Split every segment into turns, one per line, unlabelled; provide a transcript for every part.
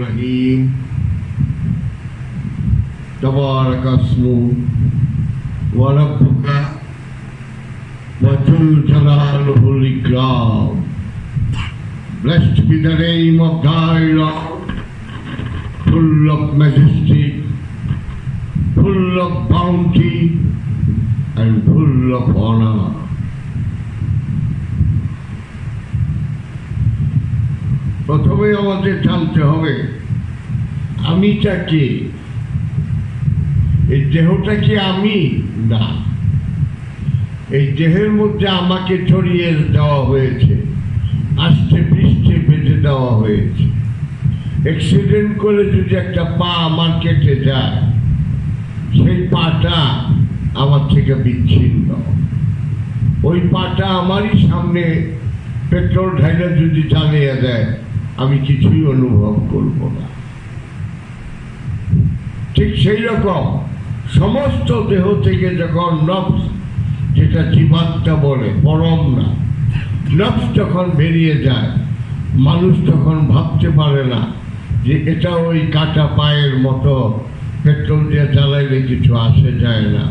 الرحيم تبارك اسمه وربك وذو جلاله الإكرام Blessed be the name of thy Lord, full of majesty, full of bounty, and full of honor. প্রথমে আমাদের জানতে হবে, আমিটা কে? এই দেহটা কি আমি? না। এই দেহের মধ্যে আমাকে ছড়িয়ে দেওয়া হয়েছে, আস্তে পৃষ্ঠে বেঁধে দেওয়া হয়েছে। অ্যাক্সিডেন্ট করে যদি একটা পা আমার কেটে যায়, সেই পাটা আমার থেকে বিচ্ছিন্ন। ওই পাটা আমারই সামনে পেট্রোল ঢাইলে যদি চালিয়ে দেয় আমি কিছুই অনুভব করব না। ঠিক সেই রকম সমস্ত দেহ থেকে যখন নফস যেটা জীবাত্মা বলে, পরম না নফস যখন বেরিয়ে যায়, মানুষ তখন ভাবতে পারে না যে এটা ওই কাটা পায়ের মতো, পেট্রোল দিয়ে চালাইলে কিছু আসে যায় না।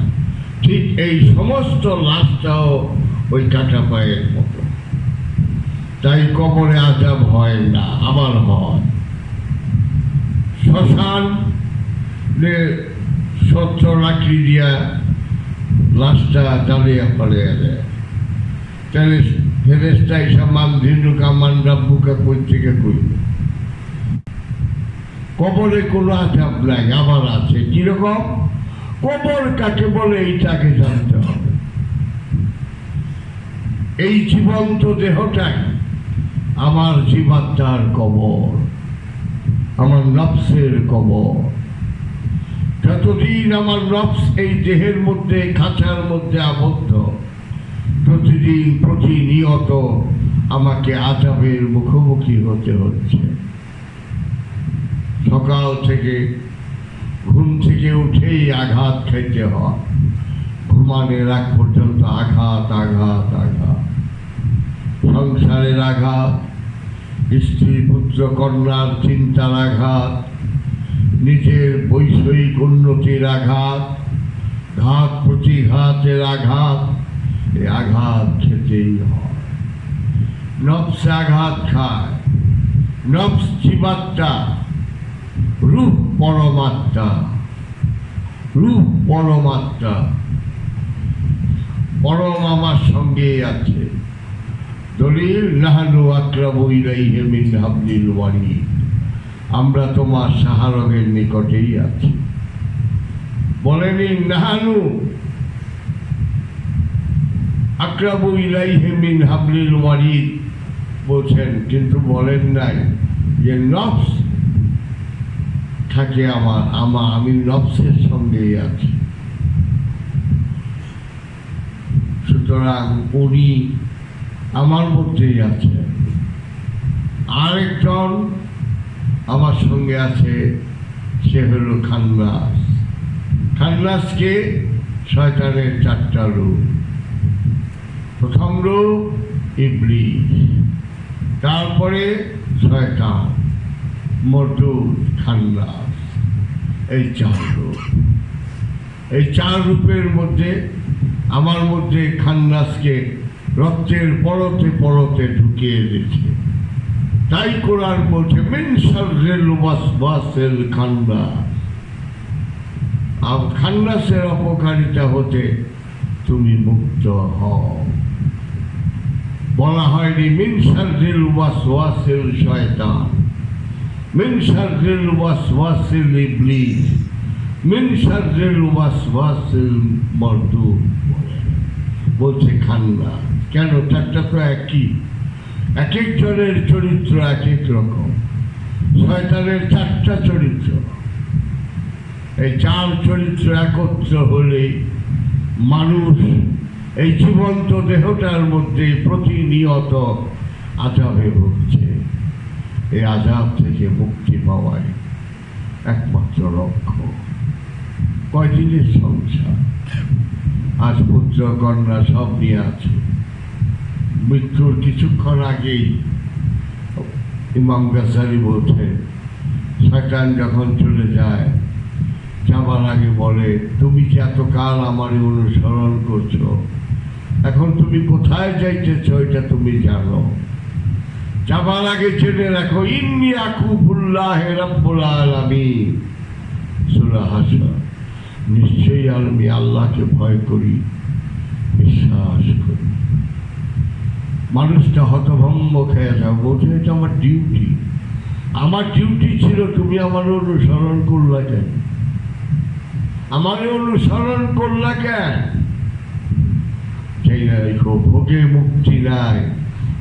ঠিক এই সমস্ত লাশটাও ওই কাটা পায়ের মতো। তাই কবরে আজাব হয় না আবার হয় শ্মশান সত্য লাকড়ি দিয়া লাশটা জ্বালিয়ে ফেলে দেয় তাহলে ফেরেস্তা এসব মান ধিনুকা মান রাব্বুকা কই থেকে কইল? কবরে কোনো আজাব নাই আবার আছে। কীরকম? কবর কাকে বলে এইটাকে জানতে হবে। এই জীবন্ত দেহটাই আমার জীবাত্মার কবর, আমার নফসের কবর। যতদিন আমার নফস এই দেহের মধ্যে, খাঁচার মধ্যে আবদ্ধ প্রতিদিন প্রতিনিয়ত আমাকে আজাবের মুখোমুখি হতে হচ্ছে। সকাল থেকে ঘুম থেকে উঠেই আঘাত খাইতে হয়। ঘুমানোর আগ পর্যন্ত আঘাত আঘাত আঘাত। সংসারের আঘাত স্ত্রী পুত্র কন্যার চিন্তার আঘাত নিজের বৈষয়িক উন্নতির আঘাত, ঘাত প্রতিঘাতের আঘাত এই আঘাত খেতেই হয়। নফস আঘাত খায়, নফস জীবাত্মা, রূপ পরমাত্মা রূপ পরমাত্মা, পরম আমার সঙ্গেই আছে। দলিল, নাহানু আক্রাবু ইলাইহি মিন হাবলিল ওয়ারিদ আমরা তোমার সাহারগের নিকটেই আছি। বলেনি, নাহানু আক্রাবু ইলাইহি মিন হাবলিল ওয়ারিদ বলছেন, কিন্তু বলেন নাই যে নফস থাকে আমার আমার আমি নফসের সঙ্গেই আছি। সুতরাং উনি আমার মধ্যেই আছে। আরেকজন আমার সঙ্গে আছে, সে হলো খান্নাস খান্নাসকে শয়তানের চারটা রূপ। প্রথম রূপ ইবলিশ তারপরে শয়তান, মরদুদ খান্নাস এই চার রূপ। এই চার রূপের মধ্যে, আমার মধ্যে খান্নাসকে রক্তের পরতে পরতে ঢুকিয়ে দিচ্ছে। তাই কোরআন বলছে, মিন শাররিল ওয়াসওয়াসিল খান্নাস আর খান্নাসের অপকারিতা হতে তুমি মুক্ত হও। বলা হয়নি, মিন শাররিল ওয়াসওয়াসিল শয়তান। মিন শাররিল ওয়াসওয়াসিল ইবলিস। মিন শাররিল ওয়াসওয়াসিল মরদুদ বলছে খান্না। কেন চারটা তো একই? এক একজনের চরিত্র এক এক রকম। শয়তানের চারটা চরিত্র। এই চার চরিত্র একত্র হলে মানুষ এই জীবন্ত দেহটার মধ্যে প্রতিনিয়ত আজাবে ভুগছে। এই আজাব থেকে মুক্তি পাওয়াই একমাত্র লক্ষ্য কয়দিনের সংসার? আজ পুত্র, কন্যা সব নিয়ে আছে। মৃত্যুর কিছুক্ষণ আগেই ইমাম গাজারি বলছেন, শয়তান যখন চলে যায়, যাবার আগে বলে, তুমি যে এতকাল আমার অনুসরণ করছ? এখন তুমি কোথায় যাইতেছ এটা তুমি জানো। যাবার আগে জেনে রাখো, ইন্নি আকুবুল্লাহ রব্বুল আলামিন। সূরা হাসর। নিশ্চয়ই আমি আল্লাহকে ভয় করি, বিশ্বাস করি। মানুষটা হতভম্ব খেয়ে যাও, বলছে, এটা আমার ডিউটি আমার ডিউটি ছিল তুমি আমার অনুসরণ করলা কেন? আমার অনুসরণ করলা কেন? সেই ভোগে মুক্তি নাই,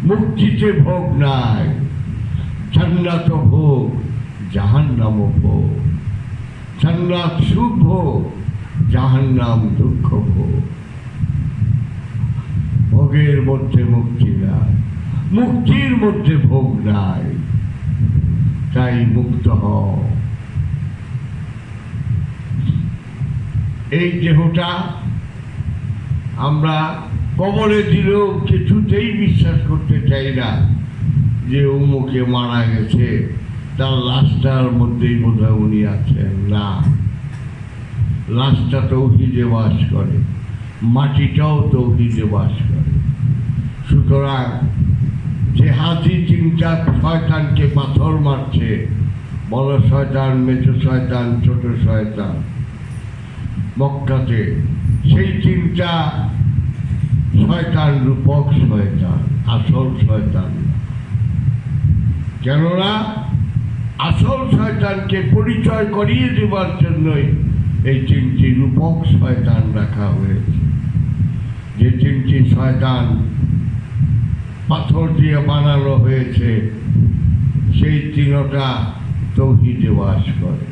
মুক্তিতে ভোগ নাই, জান্নাত ভোগ, জাহান্নাম ভোগ, জান্নাত সুখ ভোগ, জাহান্নাম দুঃখ ভোগ। ভোগের মধ্যে মুক্তি নাই, মুক্তির মধ্যে ভোগ নাই, তাই মুক্ত হও। এই দেহটা আমরা কবরে দিলেও কিছুতেই বিশ্বাস করতে চাই না যে অমুকে মারা গেছে, তার লাশটার মধ্যেই বোধহয় উনি আছেন। না, লাশটা তৌহিদে বাস করে, মাটিটাও তৌহিদে বাস করে সুতরাং যে হাতি চিন্তা শয়তানকে পাথর মারছে। বড় শয়তান মেছো শয়তান, ছোট শয়তান। মক্কাতে সেই চিন্তা শয়তান রূপক শয়তান, আসল শয়তান। কেননা আসল শয়তানকে পরিচয় করিয়ে দেবার জন্যই এই তিনটি রূপক শয়তান রাখা হয়েছে। যে তিনটি শয়তান পাথর দিয়ে বানানো হয়েছে, সেই তিনটা তৌহিদে বাস করে।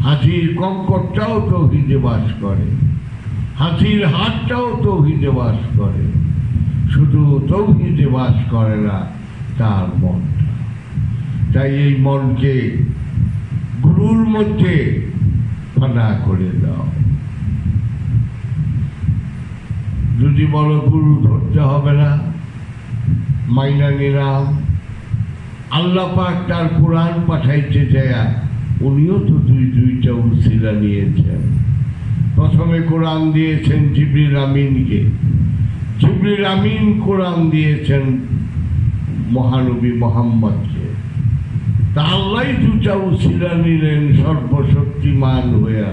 হাতির কঙ্করটাও তৌহিদে বাস করে। হাতির হাতটাও তৌহিদে বাস করে। শুধু তৌহিদে বাস করে না, তার মনটা। তাই এই মনকে গুরুর মধ্যে ফানা করে দাও। যদি বলো গুরু ধরতে হবে না মাইনা নিলাম। আল্লাহ পাক তার কোরআন পাঠাইতে যায়, উনিও তো দুই দুইটা উসিলা নিয়েছেন। প্রথমে কোরআন দিয়েছেন জিবরিল আমিনকে। জিবরিল আমিন কোরআন দিয়েছেন মহানবী মোহাম্মদকে। তা আল্লাহ দুটা উসিলা নিলেন সর্বশক্তিমান হইয়া।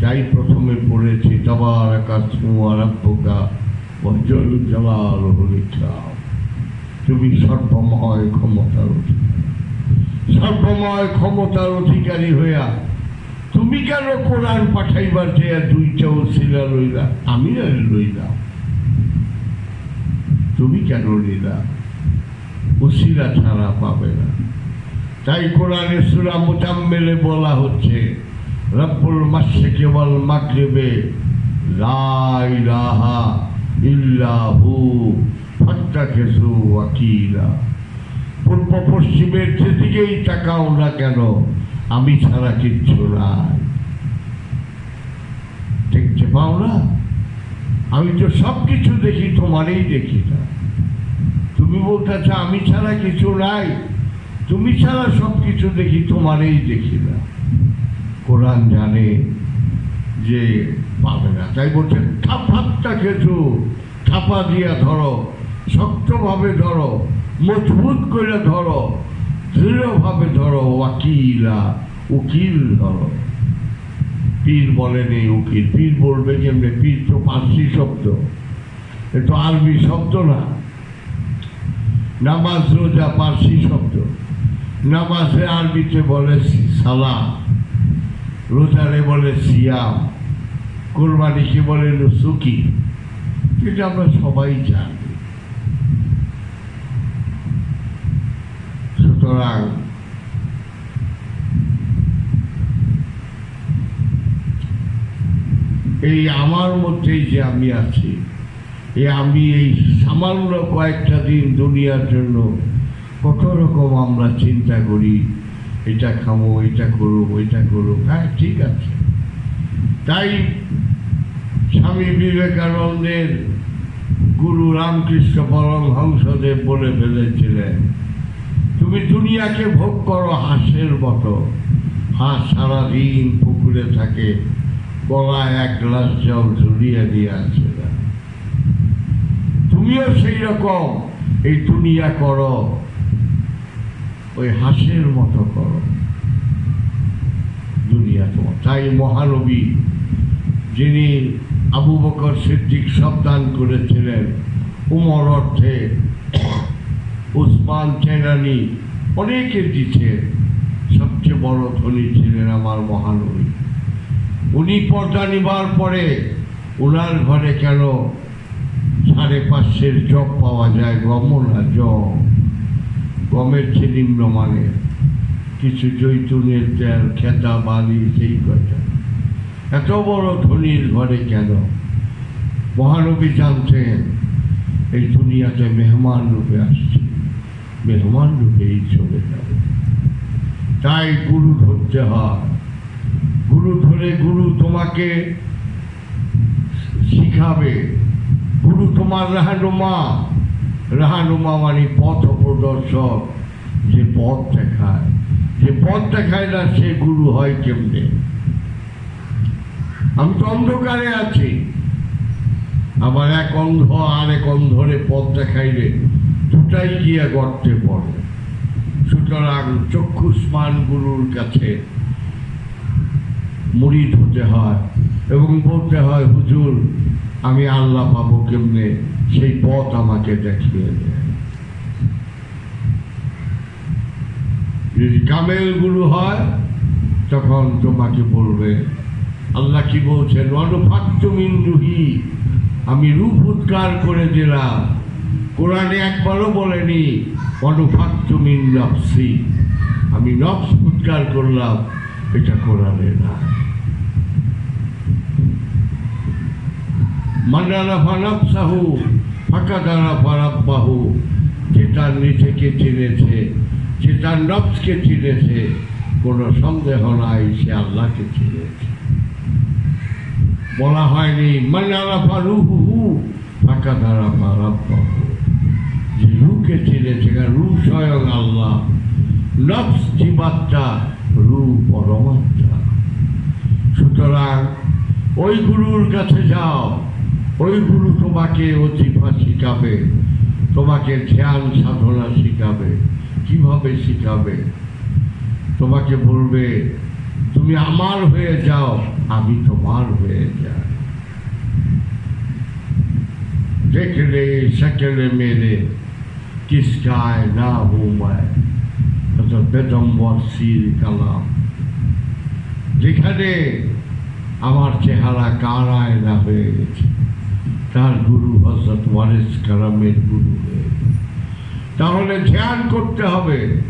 যাই প্রথমে পড়েছি তবার আকাশ আরব্যকা বজল জলাল হরিকাম তুমি সর্বময় ক্ষমতার সর্বময় ক্ষমতার অধিকারী হইয়া তুমি কেন কোরআন পাঠাইবার যে দুইটা ওসিলা লইলা? আমি আর লইলাম। তুমি কেন নিলা? ওসিলা ছাড়া পাবে না। তাই কোরআনে সুরা মোজাম্মেলে বলা হচ্ছে, রব্বুল মাসে ওয়াল মাগরিবে লা ইলাহা ইল্লাহু ফাত্তাখিযু ওয়াকিলা পূর্ব পশ্চিমের যেদিকেই তাকাও না কেন, আমি ছাড়া কিচ্ছু নাই। দেখতে পাও না? আমি তো সব কিছু দেখি, তোমারই দেখি না। তুমি বলতেছ আমি ছাড়া কিছু নাই? তুমি ছাড়া সব কিছু দেখি, তোমারই দেখি না। কোরআন জানে যে পাবে না। তাই বলছে থাপাত্তা কিছু থাপা দিয়া ধরো। শক্তভাবে ধরো, মজবুত করে ধরো, দৃঢ়ভাবে ধরো, ওয়াকিলা, উকিল ধরো। পীর বলেনি উকিল, পীর বলবে কেমনে পীর তো পার্সি শব্দ। এ তো আরবি শব্দ না। নামাজ রোজা পার্সি শব্দ। নামাজে আরবিতে বলে সালা রোজারে বলে সিয়াম, কোরবানিকে বলে সুকি এটা আমরা সবাই জানি। সুতরাং এই আমার মধ্যেই যে আমি আছি, এই আমি এই সামান্য কয়েকটা দিন দুনিয়ার জন্য কত রকম আমরা চিন্তা করি, এটা খামো, এটা করুক ওইটা করুক হ্যাঁ ঠিক আছে। তাই স্বামী বিবেকানন্দের গুরু রামকৃষ্ণ পরমহংসদেব বলে ফেলেছিলেন দুনিয়াকে ভোগ করো হাঁসের মতো। হাঁস সারাদিন পুকুরে থাকে, গলায় এক গ্লাস জল ঝুলিয়ে দিয়ে আছে তুমিও সেই রকম, এই দুনিয়া করো, ওই হাঁসের মতো করো। দুনিয়া তোমার। তাই মহানবী, যিনি আবু বকর সিদ্দিক সব দান করেছিলেন, উমর অর্থে উসমান চেনানি অনেকে দিচ্ছে সবচেয়ে বড় ধনী ছিলেন আমার মহানবী। উনি পর্দা নিবার পরে ওনার ঘরে কেন সাড়ে পাঁচশের জব পাওয়া যায়? গম না জব গমের চেয়ে নিম্নমানের কিছু জৈতুনের তেল, খেতা, বালি, সেই কথা। এত বড় ধনীর ঘরে কেন? মহানবী জানতেন, এই দুনিয়াতে মেহমান রূপে আসছে মেহমান রূপেই চলে যাবে। তাই গুরু ধরতে হয় গুরু ধরে গুরু তোমাকে শিখাবে। গুরু তোমার রাহানুমা। রাহানুমা মানে পথ প্রদর্শক। যে পথ দেখায়। যে পথ দেখায় না, সে গুরু হয় কেমনে? আমি তো অন্ধকারে আছি। আমার এক অন্ধ আর এক অন্ধরে পথ দেখাইলে দুটাই গিয়া গর্তে পড়ে। সুতরাং চক্ষুষ্মান গুরুর কাছে মুড়িদ হতে হয় এবং বলতে হয়, হুজুর, আমি আল্লাহ পাবো কেমনে? সেই পথ আমাকে দেখিয়ে দেয় যদি কামেল গুরু হয়, তখন তোমাকে বলবে, আল্লাহ কি বলছেন? অনুফাক্তমিন্দুহি আমি রূপ উদ্গার করে দিলাম। কোরআনে একবারও বলেনি অনুফাক্তমিন নফসি। আমি নফস উদ্গার করলাম, এটা কোরআনে না। মান্নানা ফানাফসাহু ফাঁকা দানা ফারাব্বাহু যে তার নিজেকে চিনেছে, যে তার নফসকে চিনেছে, কোনো সন্দেহ নাই, সে আল্লাহকে চিনেছে। বলা হয়নি মান্নানা ফারুহু ফাঁকা দানা ফারাব্বাহু যে রুহকে ছেড়েছে রু স্বয়ং আল্লাহ। নফস জীবাত্মা রু পরমাত্মা। সুতরাং ওই গুরুর কাছে যাও। ওই গুরু তোমাকে অতিফা শিখাবে। তোমাকে ধ্যান সাধনা শিখাবে। কীভাবে শিখাবে? তোমাকে বলবে, তুমি আমার হয়ে যাও, আমি তোমার হয়ে যাই। দেখলে, সেকেলে মেরে টিস্কায় না হুমায় বেদম্বর সির কালাম যেখানে আমার চেহারা কার আয়না হয়ে গেছে তার গুরু হজরত ওয়ারেস কারামের গুরু হয়ে। তাহলে ধ্যান করতে হবে।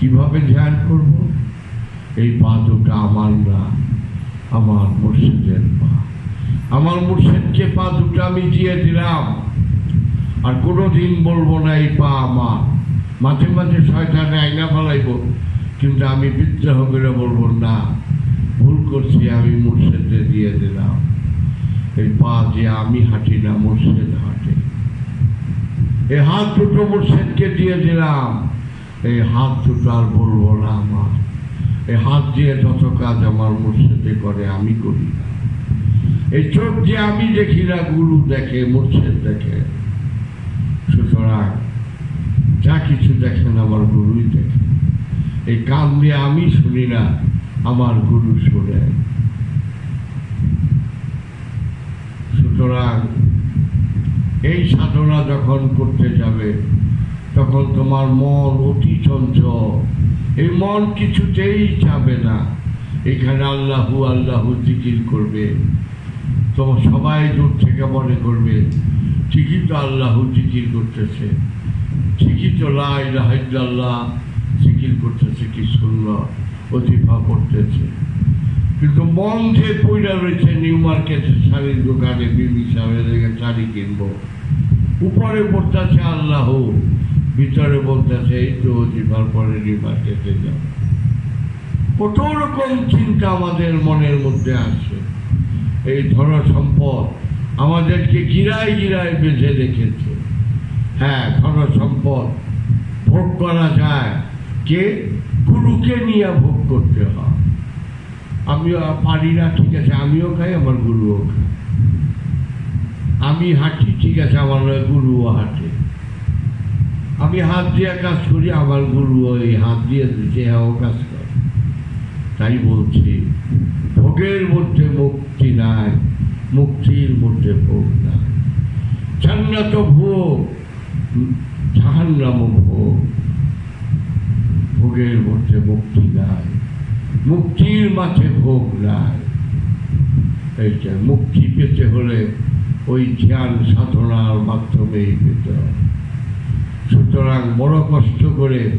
কীভাবে ধ্যান করব? এই পা দুটা আমার না, আমার মুর্শিদের পা। আমার মুর্শিদকে পা দুটা আমি দিয়ে দিলাম। আর কোনোদিন বলব না, এই পা আমার। মাঝে মাঝে শয়তানে আইনা ফেলাইব, কিন্তু আমি বিদ্রোহ করে বলব, না, ভুল করছি, আমি মুর্শেদে দিয়ে দিলাম। এই পা যে আমি হাঁটি না, মুর্শেদ হাঁটে। এই হাত দুটো মুর্শেদকে দিয়ে দিলাম এই হাত দুটো আর বলব না আমার। এই হাত দিয়ে যত কাজ আমার মুর্শেদে করে, আমি করি না। এই চোখ যে আমি দেখি না, গুরু দেখে, মুর্শিদ দেখে। সুতরাং যা কিছু দেখেন আমার গুরুই দেখে। এই কান দিয়ে আমি শুনি না, আমার গুরু শুনে। সুতরাং এই সাধনা যখন করতে যাবে, তখন তোমার মন অতি চঞ্চল। এই মন কিছুতেই যাবে না। এখানে আল্লাহু আল্লাহু জিকির করবে। তোমার সবাই দূর থেকে মনে করবে ঠিকই তো আল্লাহু জিকির করতেছে। ঠিকই তো লাইল্লাহ জিকির করতেছে কি সুন্দর অতিফা করতেছে। কিন্তু যে পয়লা রয়েছে নিউ মার্কেটের শাড়ির দোকানে, বিবি সাহেবের থেকে শাড়ি কিনবো। উপরে বলতেছে আল্লাহ, ভিতরে বলতেছে এই তো অতিফার পরে নিউ মার্কেটে যাও। কত রকম চিন্তা আমাদের মনের মধ্যে আসে এই ধন সম্পদ আমাদেরকে গিরায় গিরায় বেঁধে রেখেছে। হ্যাঁ ধন সম্পদ ভোগ করা যায়। কে? গুরুকে নিয়ে ভোগ করতে হয়। আমিও পারি না, ঠিক আছে, আমিও খাই, আমার গুরুও খাই আমি হাঁটি, ঠিক আছে, আমার গুরুও হাঁটে। আমি হাত দিয়ে কাজ করি, আমার গুরু ওই হাত দিয়ে দেহেও কাজ করে। তাই বলছি, ভোগের মধ্যে মুক্তি নাই। মুক্তির মধ্যে ভোগ নাই জান্নাত ভোগ জাহান্নাম ভোগ। ভোগের মধ্যে মুক্তি নাই। মুক্তির মাঝে ভোগ নাই। এইটা মুক্তি পেতে হলে ওই ধ্যান সাধনার মাধ্যমেই পেতে হবে সুতরাং বড় কষ্ট করে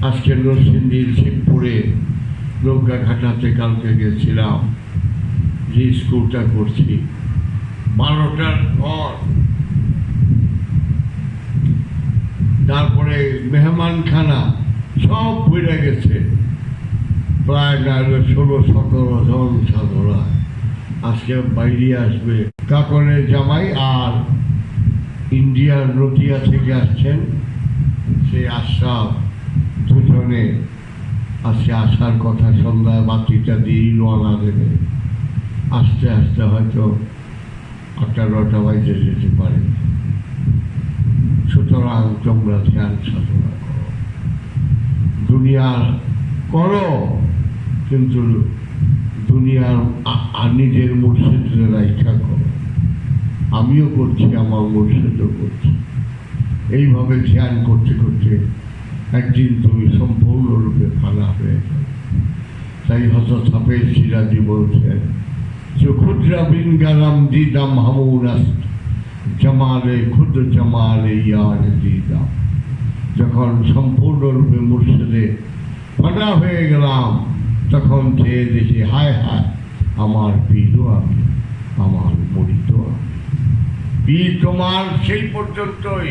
আজকে নরসিংদীর শিবপুরে নৌকা ঘাটাতে কালকে গেছিলাম। যে স্কুলটা করছি, বারোটার পর। তারপরে মেহমানখানা সব ভরে গেছে। প্রায় না ষোলো, সতেরো জন সাধনা আজকে বাইরে আসবে। কাকনের জামাই আর ইন্ডিয়ার নদিয়া থেকে আসছেন। সেই আশরাফ দুজনে আজকে আসার কথা সন্ধ্যায় বাতিটা দিয়েই রওনা দেবে। আস্তে আস্তে হয়তো আটটা নটা বাজে যেতে পারে। সুতরাং তোমরা ধ্যান সাধনা করো। দুনিয়ার করো, কিন্তু দুনিয়ার নিজের মুর্শিদের রাইখা করো। আমিও করছি, আমার মুর্শিদও করছি। এইভাবে ধ্যান করতে করতে একদিন তুমি সম্পূর্ণরূপে ফানা হয়ে যাবে। তাই হত ছাপে সিরাজি বলছেন যে ক্ষুদ্রা বিনগালাম দিদাম হামুনাস জামালে ক্ষুদ্র জামালে ইয়ার দিদাম যখন সম্পূর্ণরূপে মুর্শিদে ফানা হয়ে গেলাম, তখন চেয়ে দেখি হায় হায়, আমার পীরও আমি, আমার মরিত আমি। পীর তোমার সেই পর্যন্তই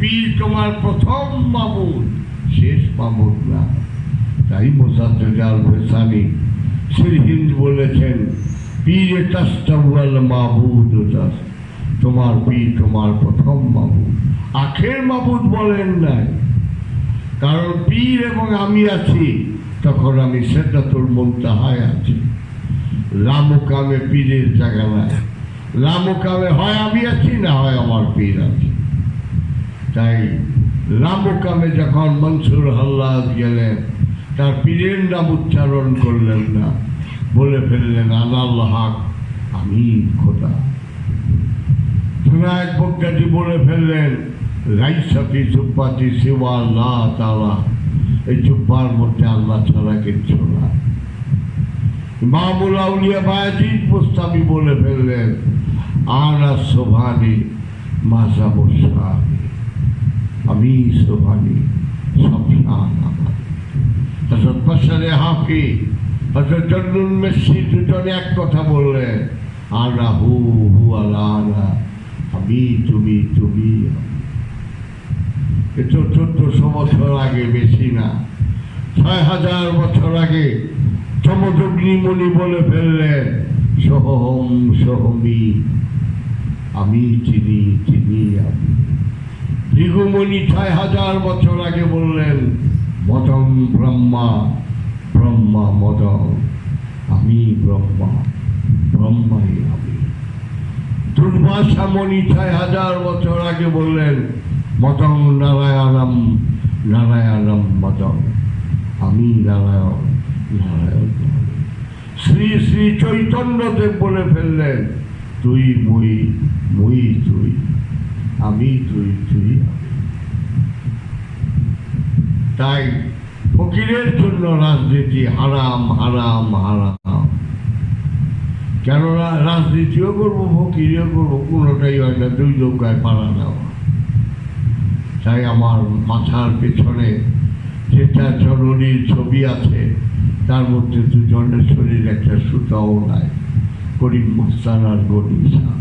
পীর তোমার প্রথম মামুন, শেষ মামুন না। তাই মোসাদ্দাল ভেসানি শ্রীহিন্দ বলেছেন পীর তাস্তাওয়াল মাহবুদ তোমার পীর তোমার প্রথম মাহবুদ আখের মাহবুদ বলেন নাই। কারণ পীর এবং আমি আছি, তখন আমি সেদাতুল মুনতাহায় আছি। লামুকামে পীরের জায়গা নাই। লামুকামে হয় আমি আছি না হয় আমার পীর আছে। তাই লামুকামে যখন মনসুর হাল্লাদ গেলেন, তার পীরের নাম উচ্চারণ করলেন না। বলে ফেললেন আনাল্লাহ হাক, আমি খোদা। বিনায়ক বক্তাটি বলে ফেললেন রাইসাফি জুব্বাতি সেবা না তালা এই জুব্বার মধ্যে আল্লাহ ছাড়া কিচ্ছু না। মামুল আউলিয়া বায়াজিদ মুস্তাবি বলে ফেললেন, আনা সোভানি মাসা বসানি আমি সোভানি সব বাসারে হাফি হজরত জন্নুল মেসি দুজনে এক কথা বললেন আনা হু হু আলা আনা আমি তুমি তুমি। এ চোদ্দশো বছর আগে, বেশি না, ছয় হাজার বছর আগে চমদগ্নিমণি বলে ফেললেন, সহম সহমি, আমি চিনি চিনি আমি ভৃগুমণি ছয় হাজার বছর আগে বললেন, মদম ব্রহ্মা ব্রহ্মা মদম আমি ব্রহ্মা, ব্রহ্মাই আমি। দুর্বাসা মণি ছয় হাজার বছর আগে বললেন মদং নারায়ণম নারায়ণম মদং আমি নারায়ণ নারায়ণ শ্রী শ্রী চৈতন্যদেব বলে ফেললেন, তুই মুই মুই তুই, আমি তুই তুই আমি। তাই ফকিরের জন্য রাজনীতি হারাম হারাম হারাম। কেননা রাজনীতিও করব, ফকিরিও করব, কোনোটাই হয় না, দুই নৌকায় পাড়া দেওয়া। তাই আমার মাথার পেছনে যেটা জননীর ছবি আছে, তার মধ্যে দুজনের শরীর একটা সুতাও নাই করিম মুস্তান আর গরিসা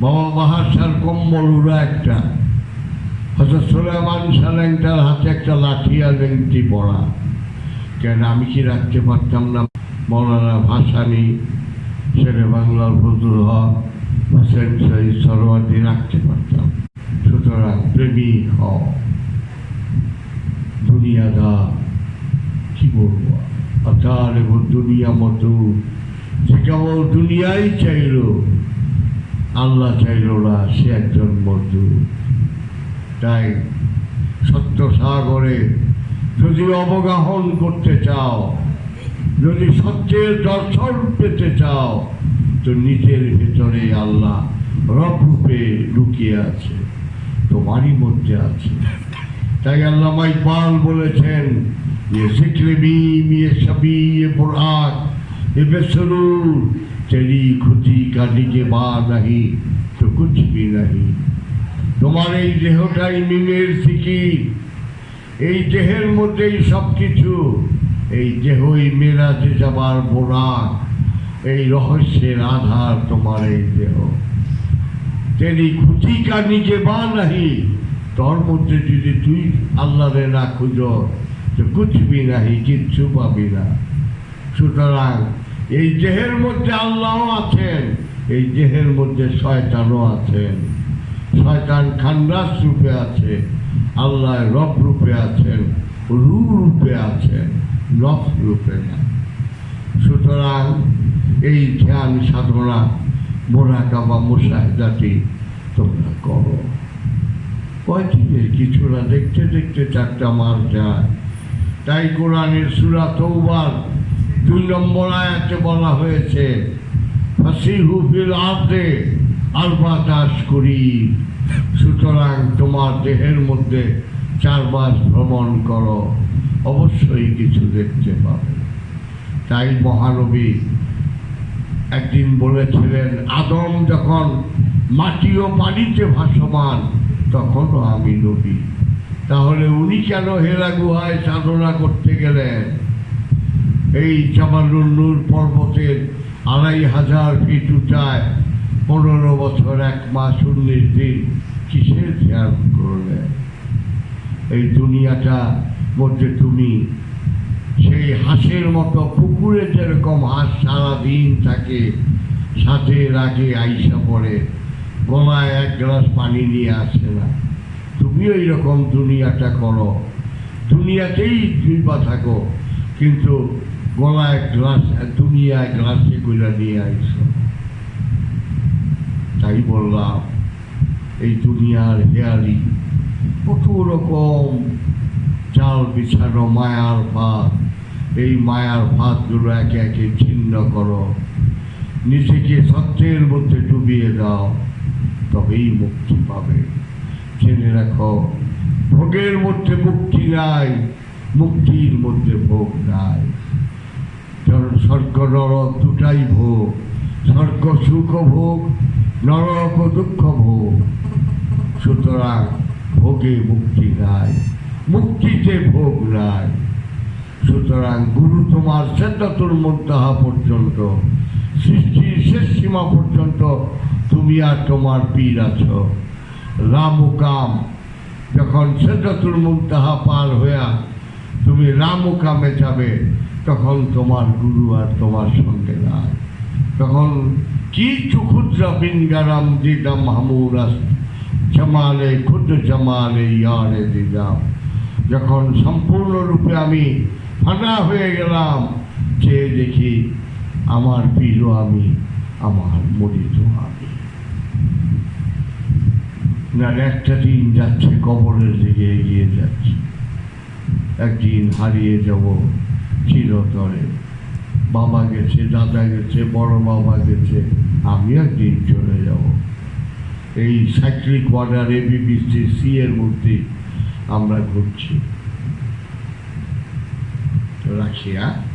বাবা বাহাসার কম্বল উড়া একটা। হয়তো সোলেমান সালেংটার হাতে একটা লাঠি আর লেংটি পড়া। কেন আমি কি রাখতে পারতাম না? মৌলানা ভাসানি শেরে বাংলার ফজল হক, হোসেন শহীদ সরোয়ার্দি রাখতে পারতাম। সুতরাং প্রেমিক হও। দুনিয়াদার, কি বলব? অতার এবং দুনিয়া মতো যে কেবল দুনিয়াই চাইল, আল্লাহ চাইল না, সে একজন মজদুর তাই সত্য সাগরে যদি অবগাহন করতে চাও, যদি সত্যের দর্শন পেতে চাও, তো নিজের ভেতরে আল্লাহ রূপে লুকিয়ে আছে, তোমারই মধ্যে আছে। তাই আল্লাহ মাইকাল বলেছেন যে সিকলেবি মিয়ে সবি এ বোরাক এ বেসরুর খুঁজি বা নাহি, তো কুচবি নাহি। তোমার এই দেহটাই মিমের সিকির এই দেহের মধ্যেই সব কিছু এই দেহই মেরাজে যাবার বোরাক এই রহস্যের আধার তোমার এই দেহ। তেরি খুঁজি কা নিজে বা নাহি, তোর মধ্যে যদি তুই আল্লাহরে না খুঁজ, তো কুচবি নাহি, কিচ্ছু পাবি না। সুতরাং এই দেহের মধ্যে আল্লাহও আছেন, এই দেহের মধ্যে শয়তানও আছেন। শয়তান খান্ডাস রূপে আছে, আল্লাহ রব রূপে আছেন রু রূপে আছেন নফ রূপে না। সুতরাং এই ধ্যান সাধনা মোরাকাবা মুসাহেদাটি তোমরা করো। কয়দিনের কিছু না দেখতে দেখতে চারটা মাস যায়। তাই কোরআনের সুরা তৌবার দুই নম্বর আয়াতে বলা হয়েছে, ফাসিহু ফিল আর্দে আলবা চাষ করি সুতরাং তোমার দেহের মধ্যে চার মাস ভ্রমণ করো। অবশ্যই কিছু দেখতে পাবে। তাই মহানবী একদিন বলেছিলেন, আদম যখন মাটি ও পানিতে ভাসমান, তখনও আমি নবী। তাহলে উনি কেন হেরা গুহায় সাধনা করতে গেলেন? এই জামালুল্লুর পর্বতের আড়াই হাজার ফিট উঁচায়, পনেরো বছর এক মাস উনিশ দিন কিসের খেয়াল করলেন এই দুনিয়াটা মধ্যে তুমি সেই হাঁসের মতো পুকুরে যেরকম হাঁস সারাদিন থাকে, সাথে রাগে আইসা পড়ে, গলায় এক গ্লাস পানি নিয়ে আসে না। তুমি ওই রকম দুনিয়াটা করো। দুনিয়াতেই দুইবা থাকো, কিন্তু গলায় গ্লাস, দুনিয়ায় গ্লাসে করে নিয়ে আইসো। তাই বললাম এই দুনিয়ার হেয়ালি কত রকম চাল বিছানো মায়ার ফাঁদ এই মায়ার ফাঁদগুলো একে একে ছিন্ন করো। নিজেকে সত্যের মধ্যে ডুবিয়ে দাও, তবেই মুক্তি পাবে। জেনে রাখো, ভোগের মধ্যে মুক্তি নাই, মুক্তির মধ্যে ভোগ নাই। স্বর্গ, নরক দুটাই ভোগ। স্বর্গ সুখ ভোগ, নরক দুঃখ ভোগ। সুতরাং ভোগে মুক্তি নাই, মুক্তিতে ভোগ নাই। সুতরাং গুরু তোমার সেদ্ধাতুর মধ্যাহা পর্যন্ত, সৃষ্টির শেষ সীমা পর্যন্ত তুমি আর তোমার পীর আছো। রাম ও কাম যখন সেদ্ধাতুর মুন্তাহা পার হইয়া তুমি রাম ও কামে যাবে, তখন তোমার গুরু আর তোমার সঙ্গে নাই। তখন কি চুক্ষুদ্রা বিনগারাম দিদাম হামুরাস জামালে, ক্ষুদ্র জামালে ইয়ারে দিদাম যখন সম্পূর্ণরূপে আমি ফাটা হয়ে গেলাম চেয়ে দেখি আমার পীরও আমি, আমার মরিত আমি। না, একটা দিন যাচ্ছে, কবরের দিকে এগিয়ে যাচ্ছে। একদিন হারিয়ে যাব চিরতরে। বাবা গেছে, দাদা গেছে, বড় বাবা গেছে, আমি একদিন চলে যাব। এই স্যাক্রিক কোয়ার্টার এবিপিসি সি এর মধ্যে আমরা ঘুরছি। রাশিয়া হ্যাঁ?